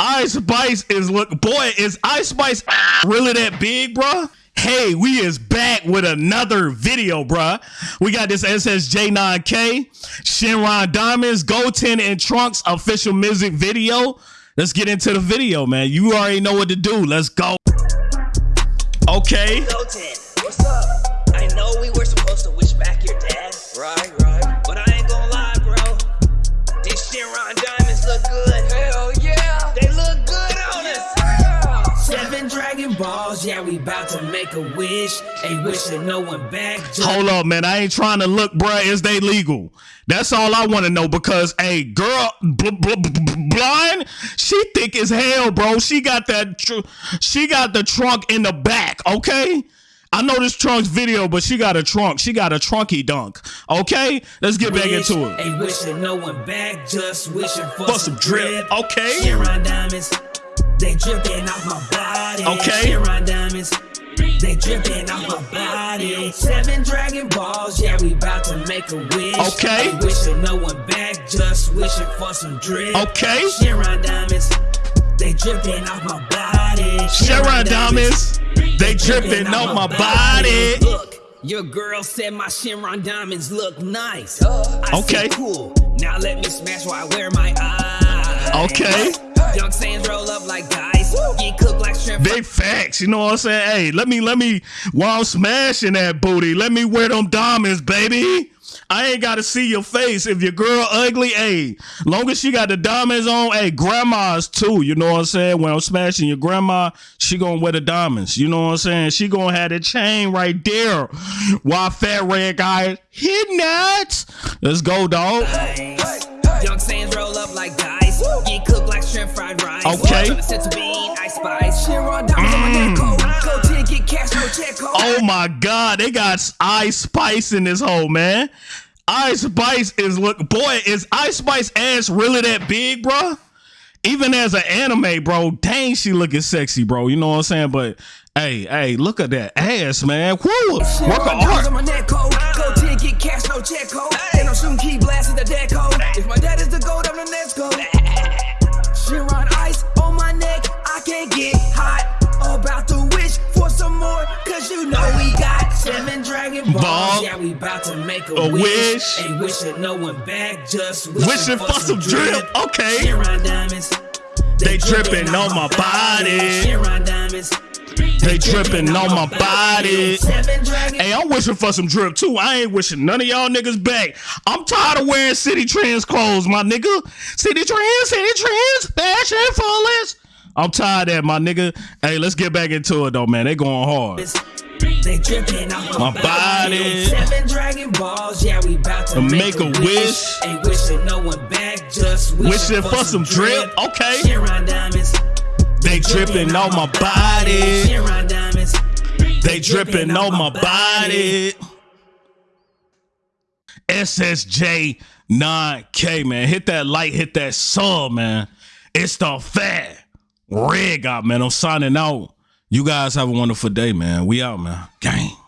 Ice Spice is look boy, is Ice Spice really that big, bruh? Hey, we is back with another video, bruh. We got this SSJ9K, Shenron Diamonds, Goten and Trunks official music video. Let's get into the video, man. You already know what to do. Let's go. Okay. Goten, what's up? I know we were supposed to wish back your dad. Right, right. But I ain't gonna lie, bro. These Shenron diamonds look good. Hell yeah. They look good on us. Seven Dragon Balls, yeah, we about to make a wish. Ain't wishing no one back. Hold up, man. I ain't trying to look, bruh. Is they legal? That's all I want to know because, hey, girl, bl- bl- bl- blind, she thick as hell, bro. She got that, tr- she got the trunk in the back, okay? I know this trunk's video, but she got a trunk. She got a trunky dunk, okay? Let's get back wish. into it. Ain't wishing no one back, just wishing for, For some drip, okay? Shenron diamonds, they dripping off my body. Okay. Shenron diamonds, they dripping off my body. Seven Dragon Balls, yeah, we about to make a wish. Okay. Ain't wishing no one back, just wishing for some drip. Okay. Shenron diamonds, they dripping off my body. Shenron Diamonds, they dripping on my body. Look, your girl said my Shenron diamonds look nice. I Okay. said, cool. Now let me smash while I wear my eyes. Okay. Young sands roll up like dice. Get cooked like shrimp. Big facts, you know what I'm saying? Hey, let me, let me, while I'm smashing that booty, let me wear them diamonds, baby. I ain't gotta see your face. If your girl ugly, hey, long as she got the diamonds on, hey, grandma's too. You know what I'm saying? When I'm smashing your grandma, she gonna wear the diamonds. You know what I'm saying? She gonna have the chain right there. Why fat red guy hit nuts. Let's go, dog. Ice. Young sands roll up like dice. Get cooked like shrimp fried rice. Okay. Oh my god, they got Ice Spice in this hole, man. Ice Spice is look boy, is Ice Spice ass really that big, bro? Even as an anime, bro, dang, she looking sexy, bro. You know what I'm saying? But hey, hey, look at that ass, man. Woo! Work of Shenron diamonds art. on my neck coat. Go to get cash, no check code. And I'm shooting ki blasting the deck code. If my dad is the gold, I'm the next gold. We got seven dragon balls. Ball. Yeah, we about to make a, A wish. wish. Ain't wishing no one back, just wishing, Wishing for some drip. Okay. Shenron diamonds. They dripping on my body. Shenron diamonds. They dripping on my body. Hey, I'm wishing for some drip too. I ain't wishing none of y'all niggas back. I'm tired of wearing Citi Trends clothes, my nigga. Citi Trends, Citi Trends, fashion fullest. I'm tired of that, my nigga. Hey, let's get back into it though, man. They going hard. They dripping off my, body. Seven dragon balls, yeah, we about to make, make a wish. Ain't wishing no one back, just wishing, Wishing for some drip, okay. Shenron diamonds. They dripping on my body. Shenron diamonds. They dripping on my body. SSJ 9K, man. Hit that like, hit that sub, man. It's the fat red guy, man. I'm signing out. You guys have a wonderful day, man. We out, man. Gang.